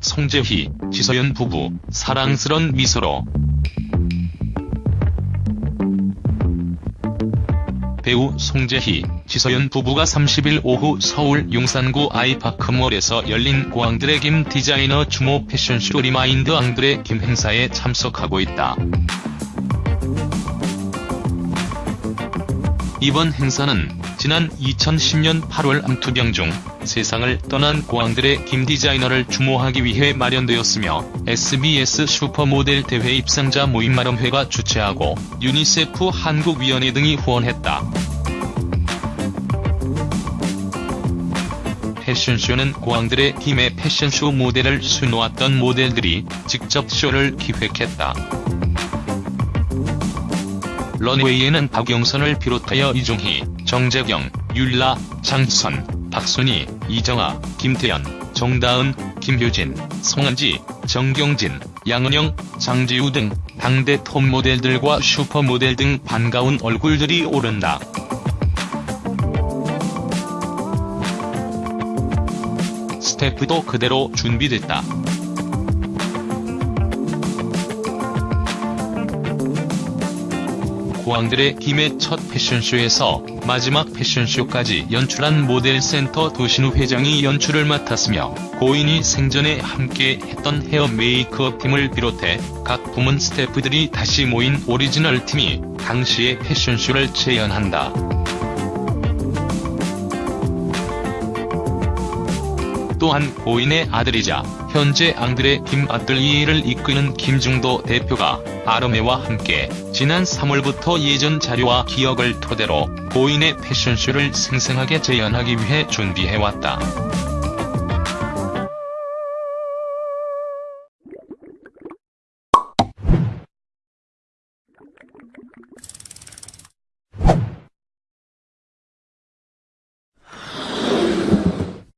송재희, 지서연 부부, 사랑스런 미소로 배우 송재희, 지서연 부부가 30일 오후 서울 용산구 아이파크몰에서 열린 고 앙드레 김 디자이너 추모 패션쇼 Remind 앙드레 김 행사에 참석하고 있다. 이번 행사는 지난 2010년 8월 암투병 중 세상을 떠난 고 앙드레 김 디자이너를 추모하기 위해 마련되었으며 SBS 슈퍼모델 대회 입상자 모임 아름회가 주최하고 유니세프 한국위원회 등이 후원했다. 패션쇼는 고 앙드레 김의 패션쇼 모델을 수놓았던 모델들이 직접 쇼를 기획했다. 런웨이에는 박영선을 비롯하여 이종희, 정재경, 율라, 장선, 박순희, 이정아, 김태연, 정다은, 김효진, 송은지, 정경진, 양은영, 장지우 등 당대 톱 모델들과 슈퍼모델 등 반가운 얼굴들이 오른다. 스태프도 그대로 준비됐다. 앙드레 김의 첫 패션쇼에서 마지막 패션쇼까지 연출한 모델센터 도신우 회장이 연출을 맡았으며 고인이 생전에 함께 했던 헤어 메이크업 팀을 비롯해 각 부문 스태프들이 다시 모인 오리지널 팀이 당시의 패션쇼를 재현한다. 또한 고인의 아들이자 현재 앙드레 김 아뜰리에를 이끄는 김중도 대표가 아르메와 함께 지난 3월부터 예전 자료와 기억을 토대로 고인의 패션쇼를 생생하게 재현하기 위해 준비해왔다.